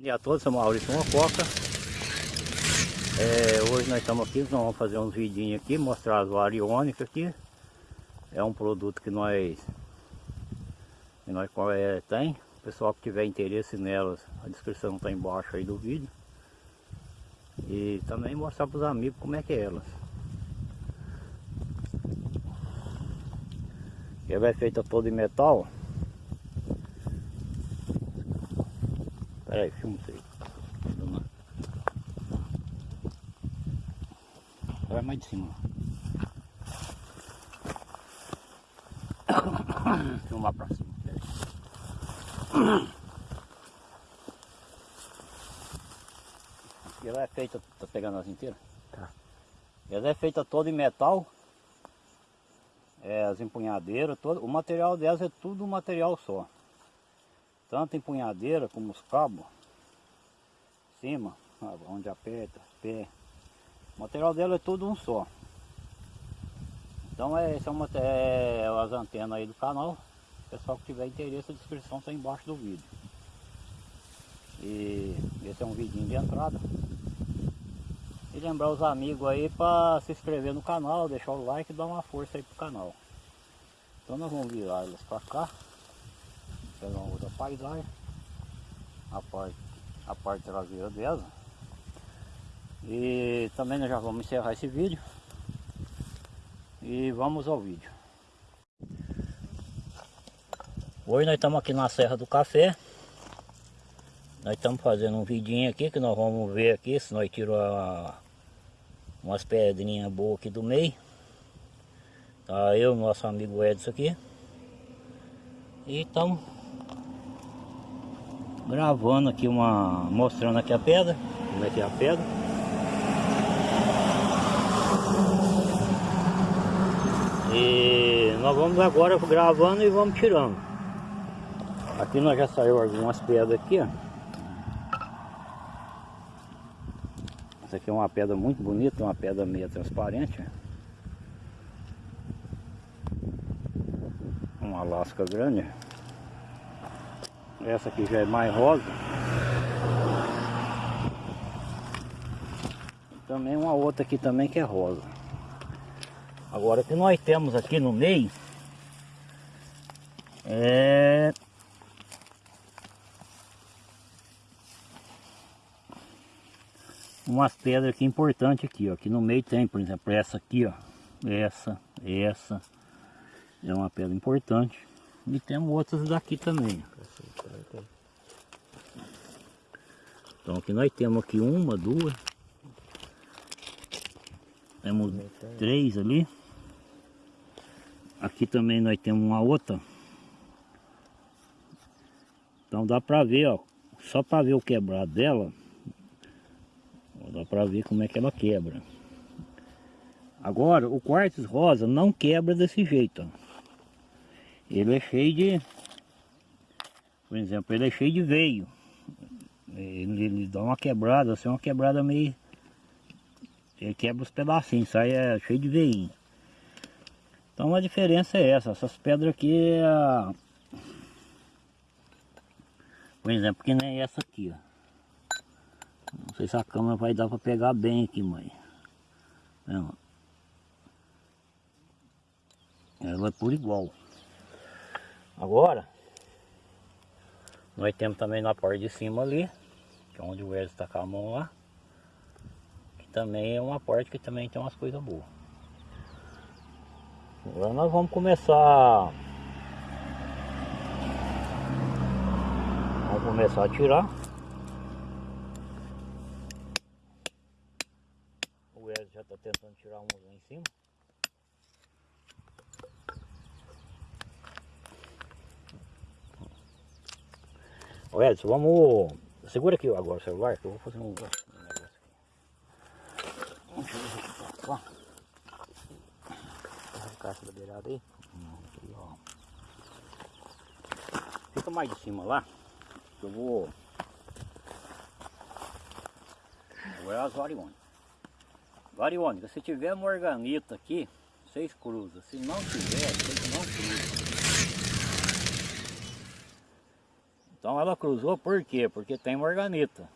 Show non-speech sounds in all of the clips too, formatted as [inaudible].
Bom dia a todos, sou Maurício Mococa. É, hoje nós estamos aqui, nós vamos fazer uns vidinhos aqui, mostrar as variônicas aqui. É um produto que nós, que nós é, tem. O pessoal que tiver interesse nelas, a descrição está embaixo aí do vídeo. E também mostrar para os amigos como é que é elas. Ela é feita toda em metal. Pera aí, filma isso aí. Vai mais de cima. Filmar pra cima. E ela é feita, tá pegando as inteiras? Tá. Ela é feita toda em metal. É, as empunhadeiras, todo, o material delas é tudo um material só tanto empunhadeira como os cabos, cima, onde aperta, pé. O material dela é tudo um só. Então é, esse é, é as antenas aí do canal. Pessoal que tiver interesse, a descrição está embaixo do vídeo. E esse é um vidinho de entrada. E lembrar os amigos aí para se inscrever no canal, deixar o like e dar uma força aí pro canal. Então nós vamos virar elas para cá pegar uma outra paisagem. A parte, a parte traseira dela. E também nós já vamos encerrar esse vídeo. E vamos ao vídeo. Hoje nós estamos aqui na Serra do Café. Nós estamos fazendo um vidinho aqui que nós vamos ver aqui se nós tiramos umas pedrinhas boas aqui do meio. Tá eu nosso amigo Edson aqui. E estamos gravando aqui uma mostrando aqui a pedra como é que é a pedra. E nós vamos agora gravando e vamos tirando. Aqui nós já saiu algumas pedras aqui ó. Essa aqui é uma pedra muito bonita uma pedra meio transparente uma lasca grande essa aqui já é mais rosa. Também uma outra aqui também que é rosa. Agora o que nós temos aqui no meio é umas pedras aqui importantes aqui, ó. Aqui no meio tem, por exemplo, essa aqui, ó. Essa, essa. É uma pedra importante. E temos outras daqui também. Então aqui nós temos aqui uma, duas. Temos três ali. Aqui também nós temos uma outra. Então dá pra ver, ó. Só pra ver o quebrado dela. Dá pra ver como é que ela quebra. Agora, o quartzo rosa não quebra desse jeito, ó. Ele é cheio de... Por exemplo, ele é cheio de veio. Ele, ele dá uma quebrada, assim, uma quebrada meio... Ele quebra os pedacinhos, sai é cheio de veinho. Então a diferença é essa, essas pedras aqui é... Por exemplo, que nem essa aqui, ó. Não sei se a câmera vai dar para pegar bem aqui, mãe. Não. Ela é por igual. Agora, nós temos também na parte de cima ali, que é onde o Wesley está com a mão lá. Que também é uma parte que também tem umas coisas boas. Agora nós vamos começar... Vamos começar a tirar. O Wesley já está tentando tirar um lá em cima. Edson, vamos... Segura aqui agora o celular que eu vou fazer um, negócio aqui. A caixa da beirada aí. Aqui, ó. Fica mais de cima lá. Que eu vou... Agora as variônicas. Variônica, se tiver morganita aqui, seis cruzas. Se não tiver, vocês não cruzam. Então ela cruzou por quê? Porque tem morganita.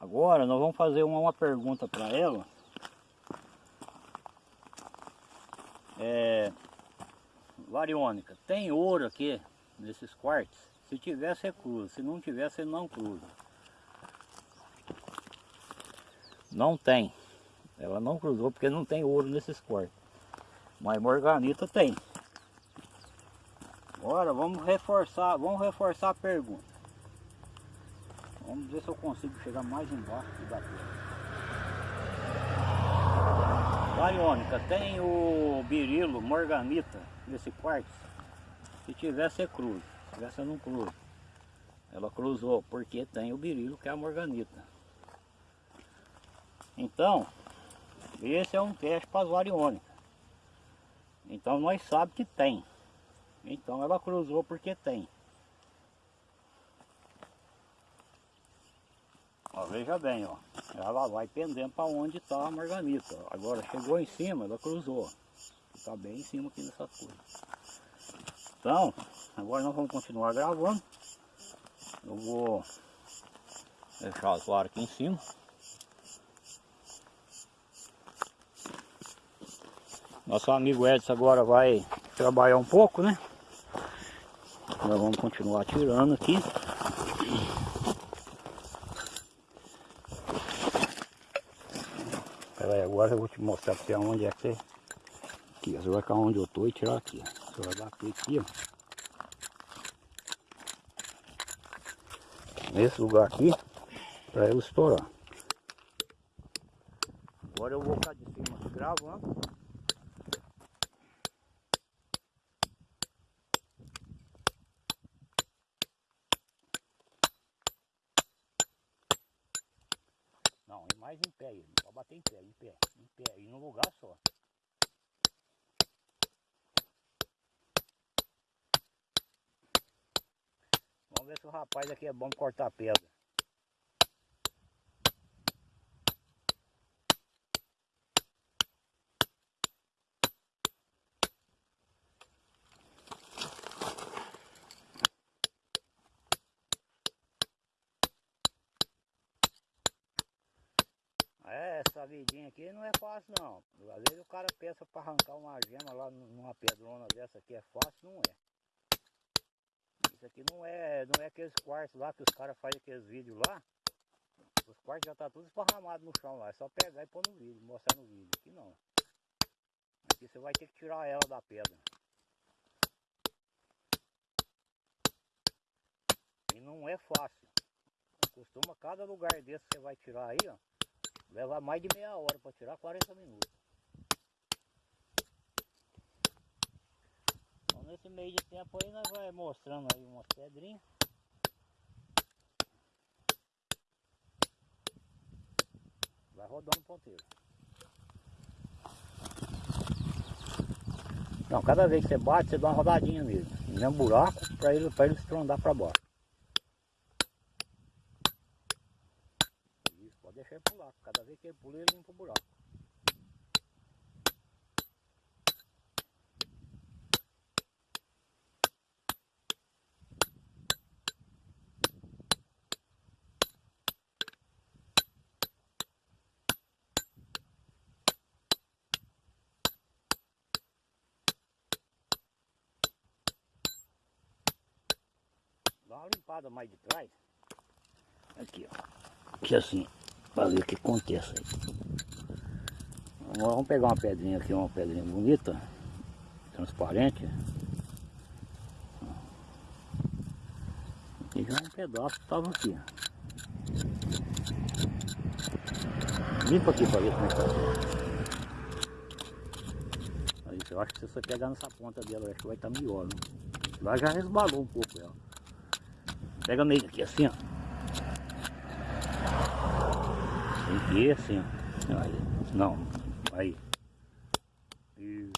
Agora nós vamos fazer uma, uma pergunta para ela. É, Variônica, tem ouro aqui nesses quartos? Se tiver, você cruza. Se não tiver, não cruza. Não tem. Ela não cruzou porque não tem ouro nesses quartos. Mas morganita tem. Agora vamos reforçar, vamos reforçar a pergunta. Vamos ver se eu consigo chegar mais embaixo da pedra. Variônica, tem o birilo, morganita nesse quarto? Se tiver, você cruza. Se você não cruza. Ela cruzou porque tem o birilo, que é a morganita. Então, esse é um teste para as variônicas. Então nós sabemos que tem. Então ela cruzou porque tem. Ó, veja bem, ó. Ela vai pendendo para onde está a marganita. Agora chegou em cima, ela cruzou. Está bem em cima aqui nessas coisas. Então, agora nós vamos continuar gravando. Eu vou deixar varas aqui em cima. Nosso amigo Edson agora vai trabalhar um pouco, né? Nós vamos continuar tirando aqui. Pera aí, agora eu vou te mostrar pra onde é que você... Aqui, você vai ficar onde eu tô e tirar aqui. Você vai bater aqui, ó. Nesse lugar aqui, para ele estourar. Agora eu vou ficar de cima gravando. Não, é mais em pé aí. Pode bater em pé, em pé, em pé. E num lugar só. Vamos ver se o rapaz aqui é bom cortar pedra. É, aqui não é fácil não. Às vezes o cara pensa para arrancar uma gema lá numa pedrona dessa aqui é fácil, não é. Isso aqui não é, não é aqueles quartos lá que os caras fazem aqueles vídeos lá. Os quartos já tá tudo esparramado no chão lá. É só pegar e pôr no vídeo, mostrar no vídeo. Aqui não. Aqui você vai ter que tirar ela da pedra. E não é fácil. Costuma cada lugar desse você vai tirar aí, ó. Levar mais de meia hora para tirar 40 minutos. Então nesse meio de tempo aí nós vai mostrando aí umas pedrinhas. Vai rodando o ponteiro. Então cada vez que você bate, você dá uma rodadinha nele. No um buraco para ele, ele estrondar para baixo. Isso, pode deixar ele vez que ele pula, ele limpa o buraco. Dá uma limpada mais de trás. Aqui, ó. Aqui assim, para ver o que. Agora vamos pegar uma pedrinha aqui, uma pedrinha bonita, transparente. Aqui já um pedaço estava aqui. Limpa aqui para ver como é que tá. Aí, eu acho que se você pegar nessa ponta dela, acho que vai estar tá melhor. Né? Lá já resbalou um pouco ela. Pega meio aqui assim, ó. Que ir assim, ó. Aí. Não, aí. Isso.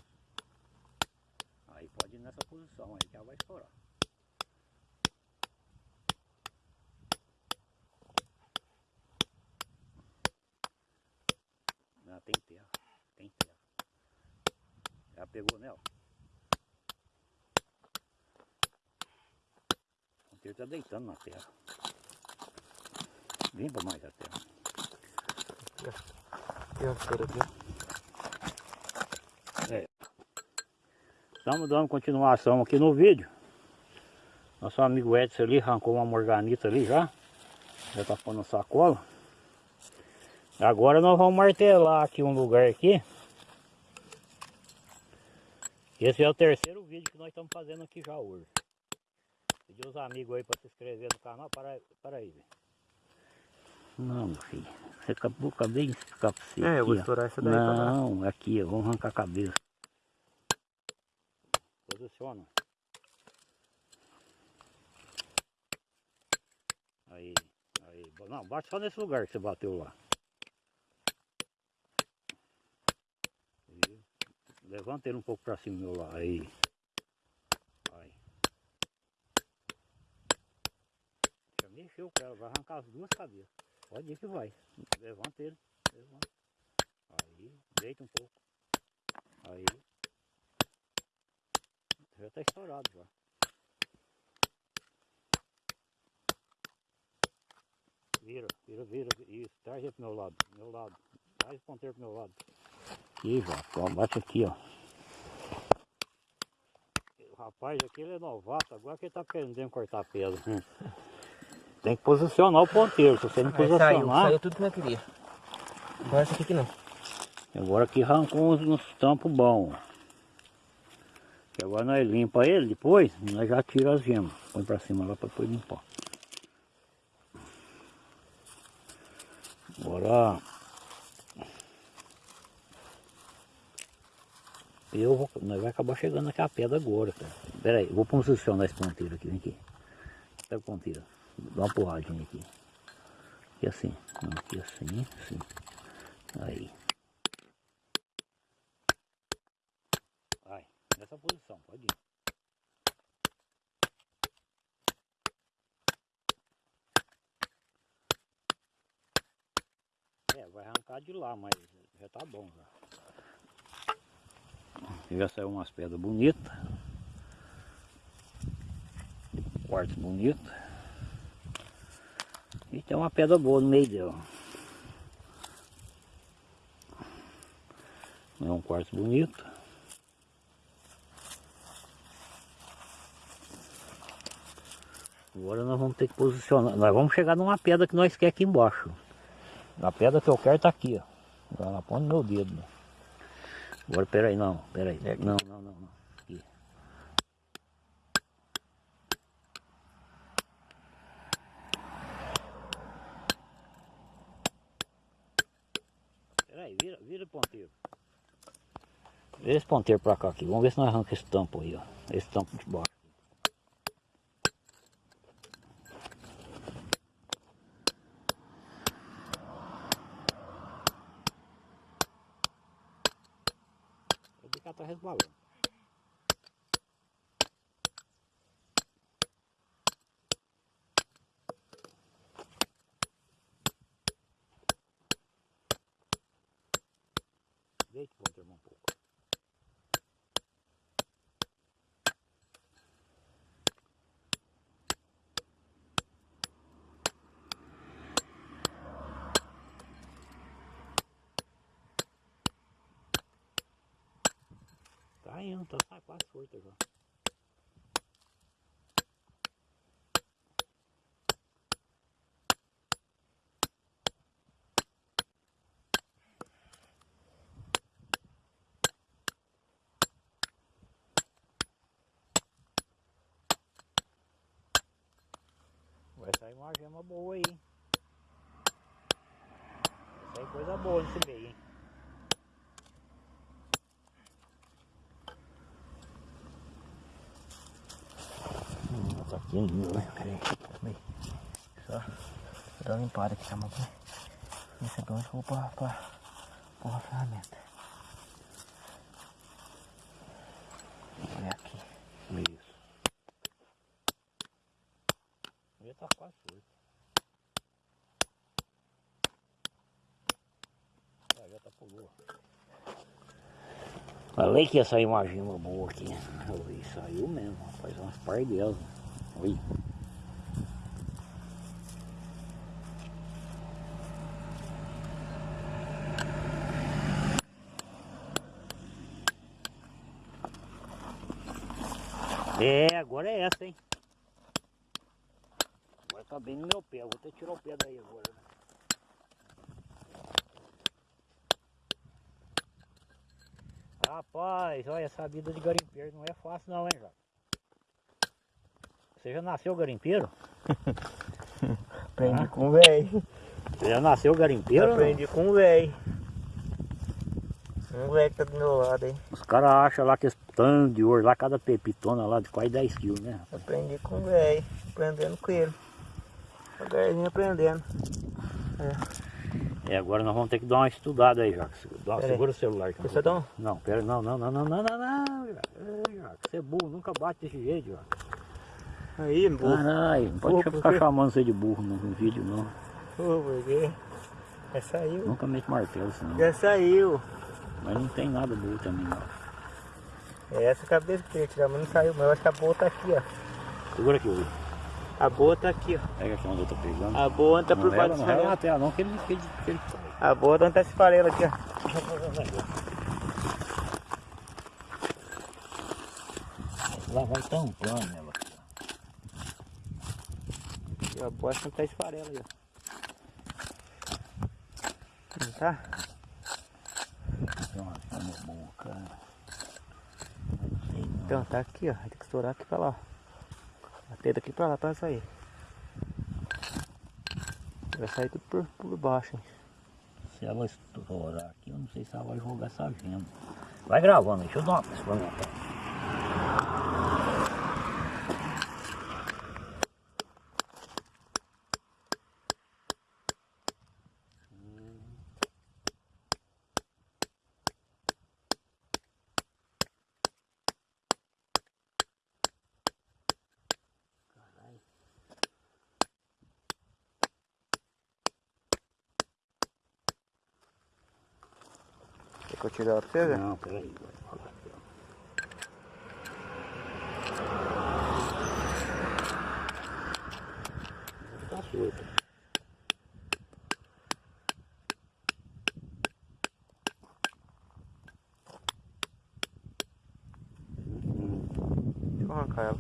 Aí pode ir nessa posição, aí já vai estourar. Não, tem terra. Tem terra. Já pegou nela? ponteiro tá deitando na terra. Vem pra mais a terra. Aqui. Estamos dando continuação aqui no vídeo. Nosso amigo Edson ali arrancou uma morganita ali já. Já tá pondo sacola. Agora nós vamos martelar aqui um lugar aqui. Esse é o terceiro vídeo que nós estamos fazendo aqui já hoje. Pedi os amigos aí para se inscrever no canal. Para, para aí, velho. Não, filho. Você acabou, acabei de explicar pra você. É, eu vou aqui, ó. estourar essa daí lá. Não, aqui, ó. Vamos arrancar a cabeça. Posiciona. Aí, aí. Não, bate só nesse lugar que você bateu lá. Aí. Levanta ele um pouco pra cima meu lado. Aí. Vai. Já mexeu com ela, vai arrancar as duas cabeças. Pode ir que vai. Levanta ele. Levanta. Aí, deita um pouco. Aí. Já tá estourado já. Vira, vira, vira. Isso, traz ele pro meu lado. Meu lado. Traz o ponteiro pro meu lado. Aqui ó, bate aqui, ó. O rapaz aqui ele é novato, agora que ele tá querendo cortar pedra. Tem que posicionar o ponteiro, se você não Aí saiu, posicionar. saiu tudo que eu queria. Agora essa aqui que não. Agora aqui arrancou uns, uns tampos bons. Que agora nós limpa ele depois, nós já tira as gemas. Põe pra cima lá pra depois limpar. Agora eu vou, nós vai acabar chegando naquela pedra agora, cara. Pera aí, vou posicionar esse ponteiro aqui, vem aqui. Pega o ponteiro, dá uma porradinha aqui. Aqui assim, não, aqui assim, assim. Aí. Vai, nessa posição, pode ir. É, vai arrancar de lá, mas já tá bom já. Já saiu umas pedras bonitas. Quartzo bonito. E tem uma pedra boa no meio dela. É um quartzo bonito. Agora nós vamos ter que posicionar. Nós vamos chegar numa pedra que nós quer aqui embaixo. A pedra que eu quero tá aqui, ó. Lá na ponta do meu dedo. né? Agora peraí, não, peraí. É. Não, não, não, não. Aqui. Peraí, vira, vira o ponteiro. Vira esse ponteiro pra cá aqui. Vamos ver se nós arranca esse tampo aí, ó. Esse tampo de baixo. Que ela tá resbalando. Deita o ponteiro um pouco. Tá tá quase solta já. Vai sair uma gema boa aí. Vai sair coisa boa nesse meio, hein? Hum, tá aqui né? Peraí, peraí. Só dar uma limpada aqui, tá bom? Esse aqui eu vou pra, pra, pra uma ferramenta. Olha aqui. Isso. Já tá quase solto. Ah, já tá pulou. Falei que ia sair uma gema boa aqui. Oi, saiu mesmo, rapaz. Umas par delas. É, agora é essa, hein? Agora tá bem no meu pé. Vou até tirar o pé daí agora, né? Rapaz, olha, essa vida de garimpeiro não é fácil não, hein, Jota? Você já nasceu garimpeiro? [laughs] Aprendi ah? com o velho. Você já nasceu garimpeiro? Aprendi com o velho. Um velho que tá do meu lado aí. Os caras acham lá que esse tanto de ouro lá, cada pepitona lá de quase 10 quilos, né? Aprendi com o velho, aprendendo com ele. Devagarzinho aprendendo. É. é. agora nós vamos ter que dar uma estudada aí, Jacques. Segura o celular. Aqui, Você dá Não, pera, não, não, não, não, não, não, não, Jacques. Você é burro, nunca bate desse jeito, Jacques. Aí, burro. Caralho, não pode ficar chamando você de burro no, no vídeo, não. Ô, por quê? Já saiu. Nunca mete martelo, senão. Já saiu. Mas não tem nada burro também, não. É essa cabeça que eu tirar, mas não saiu. Mas eu acho que a boa tá aqui, ó. Segura aqui, Will. A boa tá aqui, ó. Pega aqui onde eu tô pegando. A boa tá por baixo desse farelo. Não, não, não, que ele, que ele, que ele... A boa tá nesse farelo aqui, ó. Lá vai tampando ela. E a boa tá farelo aí, ó. Não tá? Então tá aqui, ó. Tem que estourar aqui pra lá. Bater daqui pra lá pra sair. Vai sair tudo por, por baixo, hein? Se ela estourar aqui, eu não sei se ela vai jogar essa gema. Vai gravando, deixa eu dar uma experimentada. Ela pra você ver? Não, peraí. Tá solta. Deixa eu arrancar ela.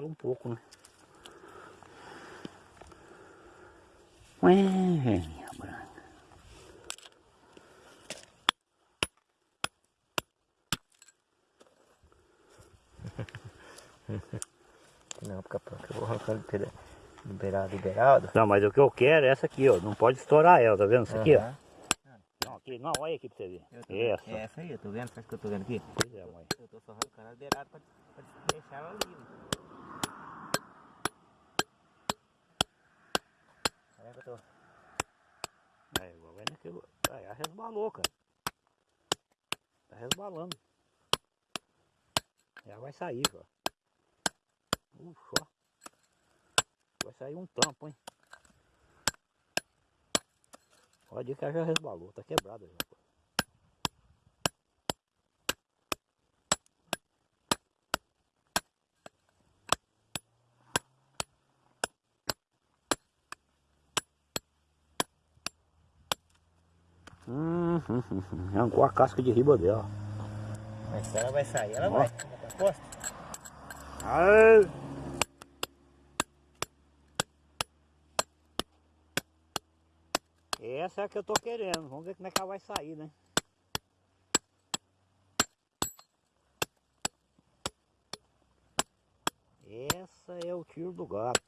Ela um pouco, né? Ué, velhinha branca. [laughs] Não, pronto, eu vou arrancando liberado, liberado. Não, mas o que eu quero é essa aqui, ó. Não pode estourar ela, tá vendo? Isso aqui, ó. Não, aqui, não, olha aqui pra você ver. Essa. É essa aí, eu tô vendo, sabe que eu tô vendo aqui? Pois é, mãe. Eu tô só arrancando a beirada pra, pra deixar ela livre. Olha que eu tô. É, igual vai naquilo. Aí resbalou, cara. Tá resbalando. Já vai sair, ó. Ufa. Vai sair um tampo, hein? Ir que já resbalou, tá quebrada já. [laughs] arrancou a casca de riba dela. Mas se ela vai sair, ela Ó. vai. Aposta. Essa é a que eu tô querendo. Vamos ver como é que ela vai sair, né? Essa é o tiro do gato.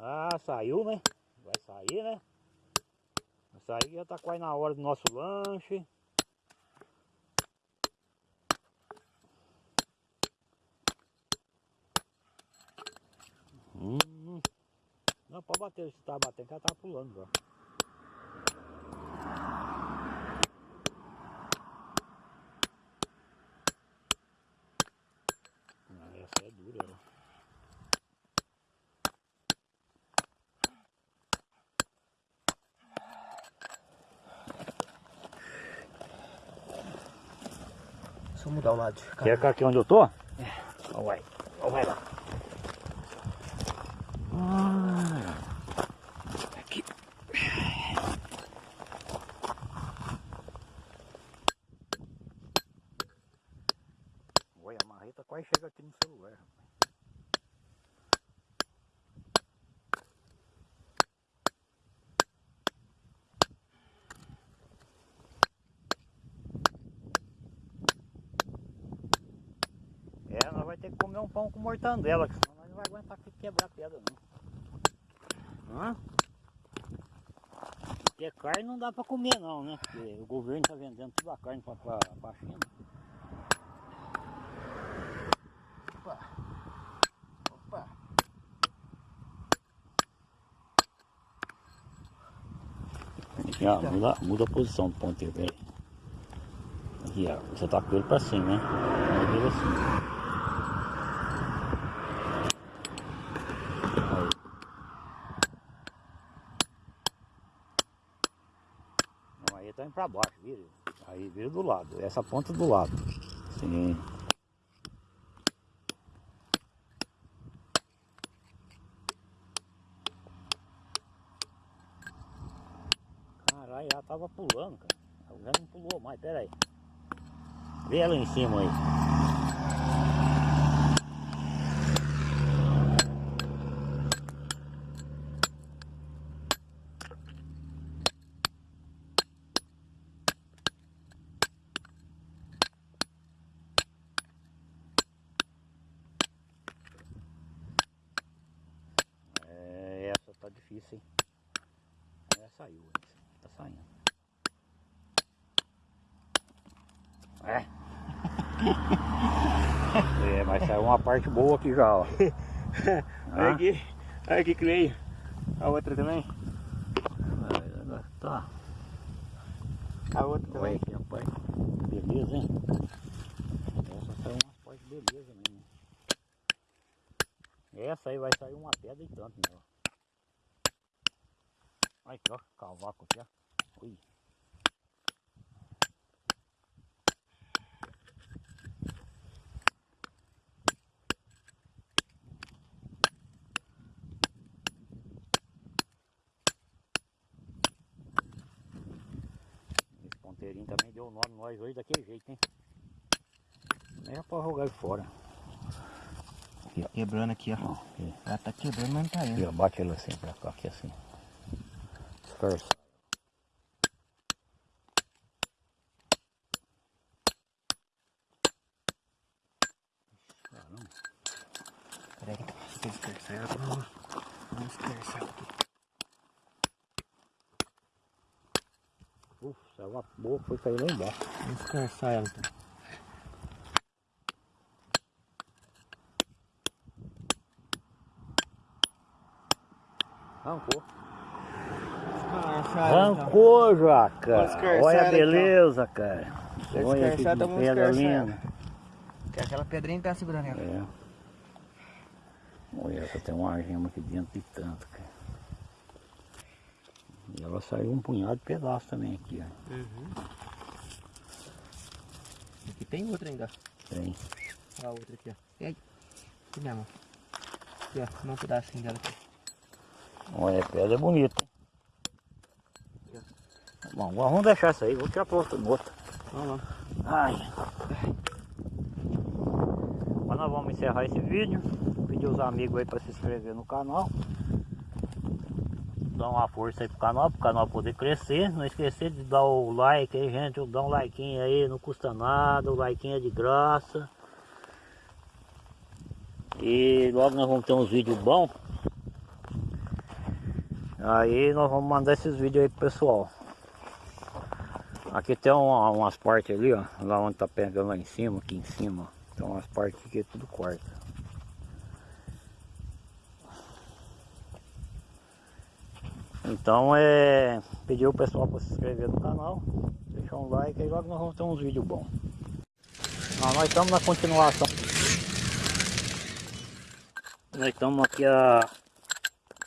Ah, saiu, né? Vai sair, né? Vai sair, já tá quase na hora do nosso lanche. Hum. Não, pode bater, se tá batendo, ela tá pulando já. dura ela. Eu mudar o lado. Quer cá aqui onde eu tô? É. Ó, vai. Ó, vai lá. Ah, aqui. Olha, a marreta quase chega aqui no celular. rapaz. É, nós vai ter que comer um pão com mortandela, que senão nós não vai aguentar que quebrar pedra não. Hã? Porque carne não dá pra comer não, né? Porque o governo tá vendendo toda a carne pra, pra China. Opa. Opa. Ó, muda, muda a posição do ponteiro, peraí. Aqui, ó, você tá com ele pra cima, né? Vira assim. Aí. Pra baixo, vira. Aí vira do lado, essa ponta do lado. Sim. Caralho, ela tava pulando, cara. Ela já não pulou mais, pera aí. Vê ela em cima aí. É, essa tá difícil, hein? É, saiu, tá saindo. É. [laughs] é, mas saiu uma parte boa aqui já, ó. [laughs] Olha Ah. aqui. Olha aqui que veio. A outra também. É, Tá. A outra Olha também. aqui, rapaz. Beleza, hein? Essa saiu umas partes beleza mesmo. Essa aí vai sair uma pedra e tanto, meu. Aqui, ó. Cavaco aqui, ó. Ui. Esse ponteirinho também deu o nome nós hoje daquele jeito, hein? Nem é pra jogar ele fora. Quebrando aqui, ó. Aqui. Ela tá quebrando, mas não tá Aqui, indo. ó, bate ele assim pra cá, aqui assim. Dispersa. Caramba. Peraí, deixa eu dispersar ela pra não, não dispersar aqui. Uf, saiu uma boa, foi cair lá embaixo. Vamos dispersar ela então. Arrancou. Então. Arrancou, dispersar Olha a então. beleza, cara. Olha que pedra linda. Que aquela pedrinha tá segurando ela. É. Olha, essa tem uma gema aqui dentro de tanto, cara. E ela saiu um punhado de pedaço também aqui, ó. Uhum. Aqui tem outra ainda. Tem. Olha a outra aqui, ó. Pega. Aqui mesmo. Aqui, ó. Um pedacinho dela aqui. Olha, a pedra é bonita. Bom, vamos deixar isso aí, vou tirar pra outra gota. Vamos lá. Mas nós vamos encerrar esse vídeo. Pedir os amigos aí para se inscrever no canal. Dar uma força aí pro canal, pro canal poder crescer. Não esquecer de dar o like aí, gente. Dá um like aí, não custa nada. O like é de graça. E logo nós vamos ter uns vídeos bons. Aí nós vamos mandar esses vídeos aí pro pessoal. Aqui tem uma- umas partes ali, ó. Lá onde tá pegando lá em cima, aqui em cima. Tem umas partes que é tudo quarta. Então é pedir o pessoal para se inscrever no canal, deixar um like aí logo nós vamos ter uns vídeos bons. Ah, nós estamos na continuação. Nós estamos aqui a,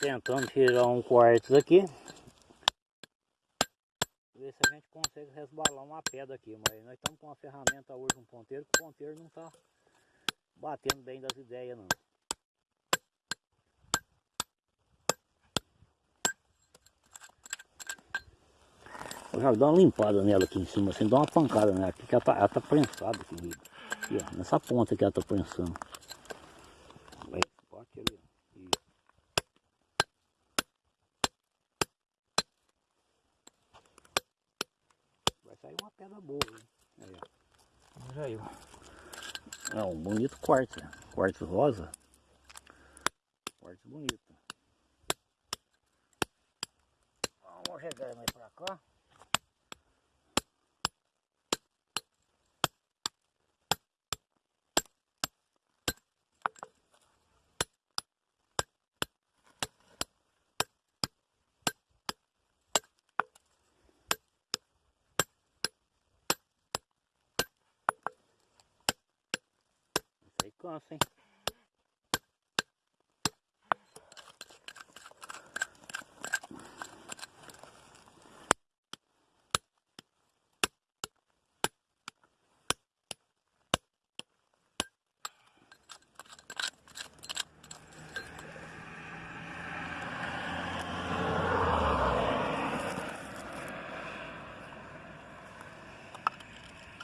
tentando tirar um quartzo aqui. Ver se a gente consegue resbalar uma pedra aqui. Mas nós estamos com uma ferramenta hoje, um ponteiro, que o ponteiro não está batendo bem das ideias não. Eu já dou uma limpada nela aqui em cima, assim, dá uma pancada nela aqui, que ela tá, tá prensada aqui, aqui, ó, nessa ponta que ela tá prensando. Vai, bate ali, ó. Isso. Vai sair uma pedra boa, hein? Aí, ó. Já eu. Né? quartzo rosa. Quartzo bonito. Vamos chegar mais pra cá. Isso aí cansa, hein?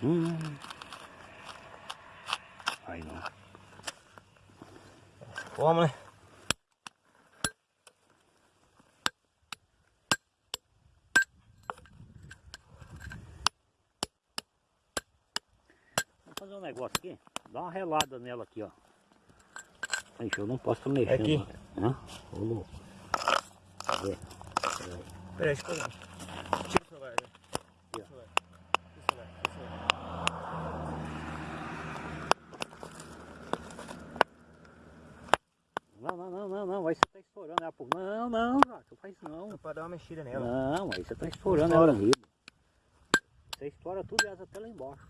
Hum. Aí não. Vamos, né? Vamos fazer um negócio aqui. Dá uma relada nela aqui, ó. Ixi, eu não posso estar mexendo. Aqui. Ô louco. Peraí, deixa eu pegar. Tira o celular, né? Tira o celular. Tira o celular. Tira o celular. Não, não, não, não, não. Aí você tá estourando ela por. Não, não, Jato, faz isso não. Só pra dar uma mexida nela. Não, aí você tá estourando ela riba. Você estoura tudo elas até lá embaixo.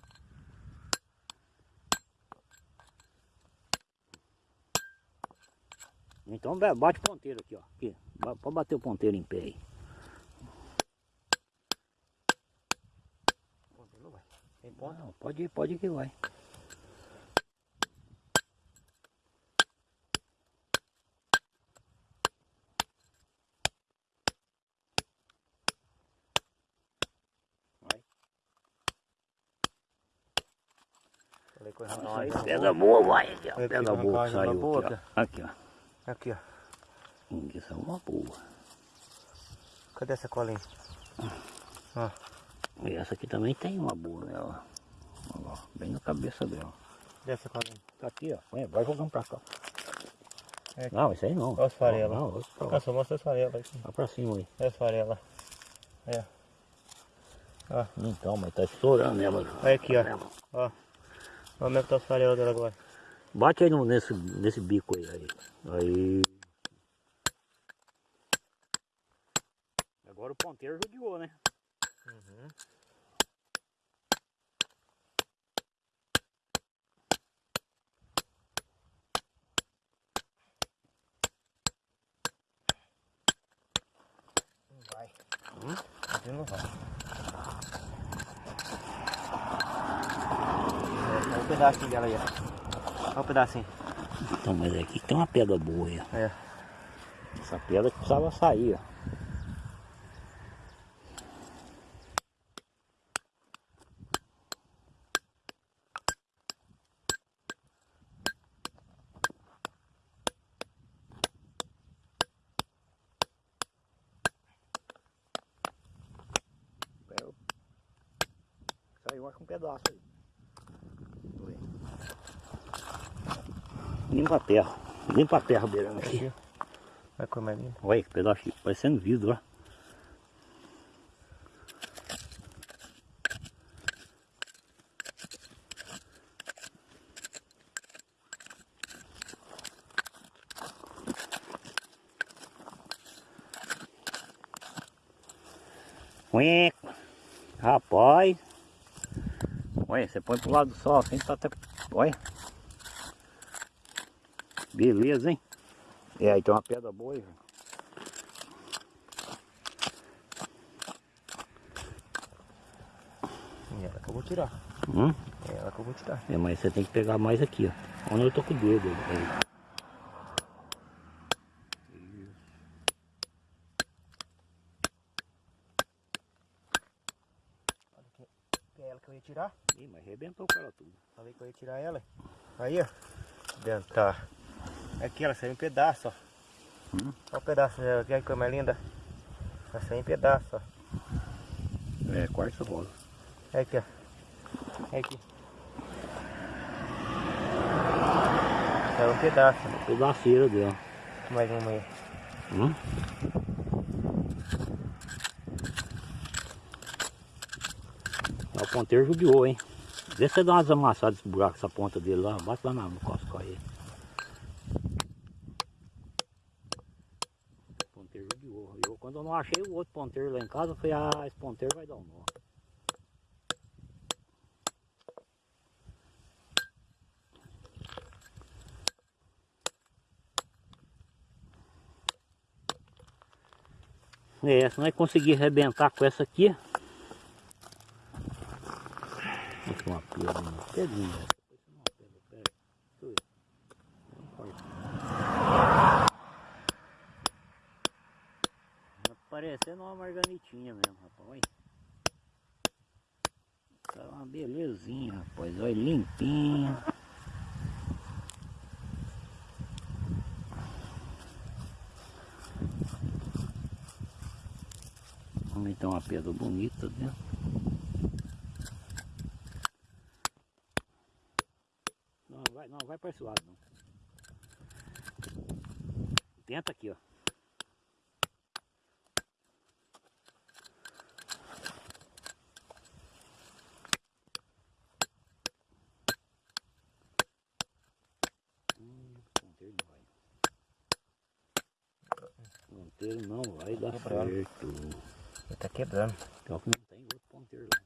Então ba- bate o ponteiro aqui, ó. Aqui. Pode bater o ponteiro em pé aí. Não vai. Tem ponta? Não, pode ir, pode ir que. Vai. Nossa, aí, pedra boa, vai aqui, ó. Uma boa coisa saiu boa, aqui, ó. Aqui, ó. Aqui, ó. Hum, Isso é uma boa. Cadê essa colinha? Ó. E essa aqui também tem uma boa nela. Ó, bem na cabeça dela. Cadê essa colinha? Tá aqui, ó. Vai, vai jogando pra cá. É. Não, isso aí não. Olha as farelas. Não, não. Ah, só mostra as farelas aqui. Vai pra cima aí. Olha as farelas. É. Então, mas tá estourando ela. Olha aqui, ó. Ó. Olha como é que tá as farelas dela agora. Bate aí no, nesse, nesse bico aí, aí. Aí. Agora o ponteiro judiou, né? Uhum. Não vai. Hum? Não vai. É, olha o pedacinho dela aí, ó. Olha o pedacinho. Então, mas aqui tem uma pedra boa aí, ó. É. Essa pedra que precisava sair, ó. Eu- Saiu acho que um pedaço aí. Foi. Limpa terra. Limpa a terra beirando aqui. Aqui. Olha como é lindo. Olha que pedaço, de- parecendo vidro, ó. Ué, rapaz. Olha, você põe pro lado do sol assim, tá até. Olha. Beleza, hein? É, aí tem uma pedra boa aí, velho. E ela que eu vou tirar. Hum? É ela que eu vou tirar. É, mas você tem que pegar mais aqui, ó. Onde eu tô com o dedo. Aí. É ela tirar. Ih, mas arrebentou o cara tudo. Falei que eu ia tirar ela. Aí, ó. Dentro, tá. Aqui ela saiu em pedaço, ó. Hum. Olha o pedaço dela aqui, coisa mais linda. Ela saiu em pedaço, ó. É, quartzo rosa. Olha aqui, ó. Olha aqui. Saiu um pedaço. Pedaceira dela. Mais uma aí. Hum? É, o ponteiro judiou, hein? Vê se você dá umas amassadas desse buraco, essa ponta dele lá. Bate lá na- no cosco aí. O ponteiro judiou. Eu, quando eu não achei o outro ponteiro lá em casa, eu falei, ah, esse ponteiro vai dar um nó. É, se nós conseguir arrebentar com essa aqui. Uma pedrinha. Depois uma pedra, pera. Deixa eu ver. Não importa. Tá parecendo marganitinha mesmo, rapaz. Tá uma belezinha, rapaz. Olha, limpinha. Vamos então uma pedra bonita dentro. Não, vai, não, vai para esse lado não. Tenta aqui, ó. Hum, ponteiro não vai. Ponteiro dar Quebrando. certo. Ele tá quebrando. Que não tem outro ponteiro lá.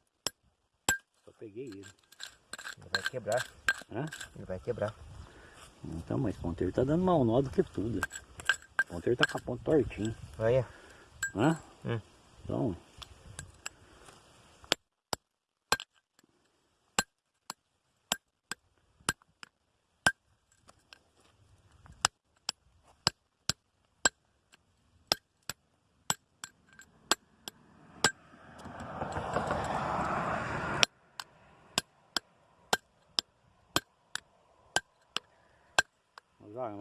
Só peguei ele. Ele vai quebrar. Hã? Ele vai quebrar. Então, mas o ponteiro tá dando mal nó do que tudo. O ponteiro tá com a ponta tortinha. Olha. Hã? Hum. Então.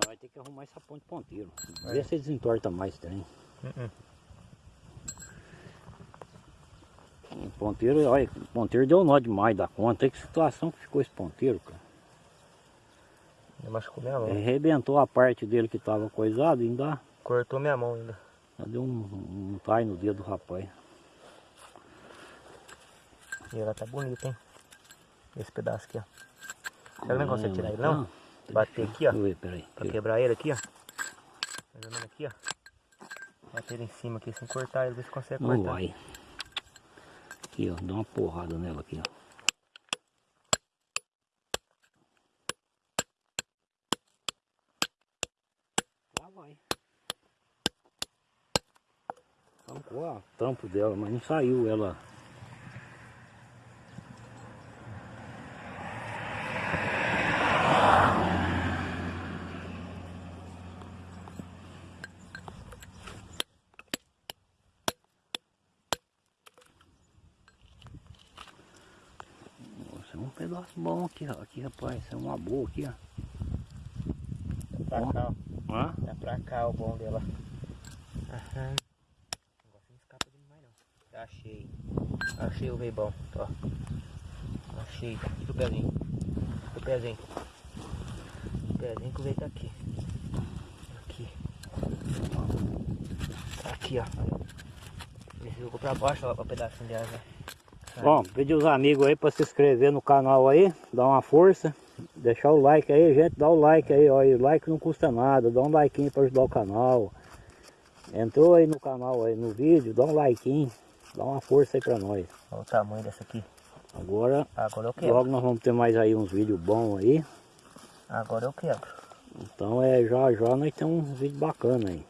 Vai ter que arrumar essa ponte ponteiro. Vê É. se desentorta mais também. Uh-uh. O ponteiro, olha, o ponteiro deu nó demais da conta. Que situação que ficou esse ponteiro, cara. Ele machucou minha mão. Ele arrebentou a parte dele que tava coisado ainda, Cortou minha mão ainda. ainda deu um, um tai no dedo do rapaz. E ela tá bonita, hein? Esse pedaço aqui, ó. Será que não consegue tirar ele, não? Bater aqui, ó. Ver, peraí. Pra quebrar ele aqui, ó. Mais ou menos aqui, ó. Bater ele em cima aqui sem cortar ele, ver se consegue Não cortar. vai. Aqui, ó, dá uma porrada nela aqui, ó. Lá vai. Arrancou a tampo dela, mas não saiu ela. Nossa, é um pedaço bom aqui, ó. Aqui, rapaz, é uma boa aqui, ó. Tá pra cá, ó. Hã? Tá pra cá o bom dela. Aham. O negócio não escapa não. Achei. Achei o rei bom. Ó. Achei. O pezinho. O pezinho. O pezinho que o rei tá aqui. Aqui. Tá aqui, ó. Ele jogou pra baixo, ó, o pedacinho de asa. Bom, pedir os amigos aí para se inscrever no canal aí, dar uma força, deixar o like aí, gente, dá o like aí, ó, e o like não custa nada, dá um like para ajudar o canal. Entrou aí no canal aí no vídeo, dá um like, dá uma força aí para nós. Olha o tamanho dessa aqui. Agora, Agora eu quebro. logo nós vamos ter mais aí uns vídeos bons aí. Agora eu quebro. Então é já já nós temos um vídeo bacana aí.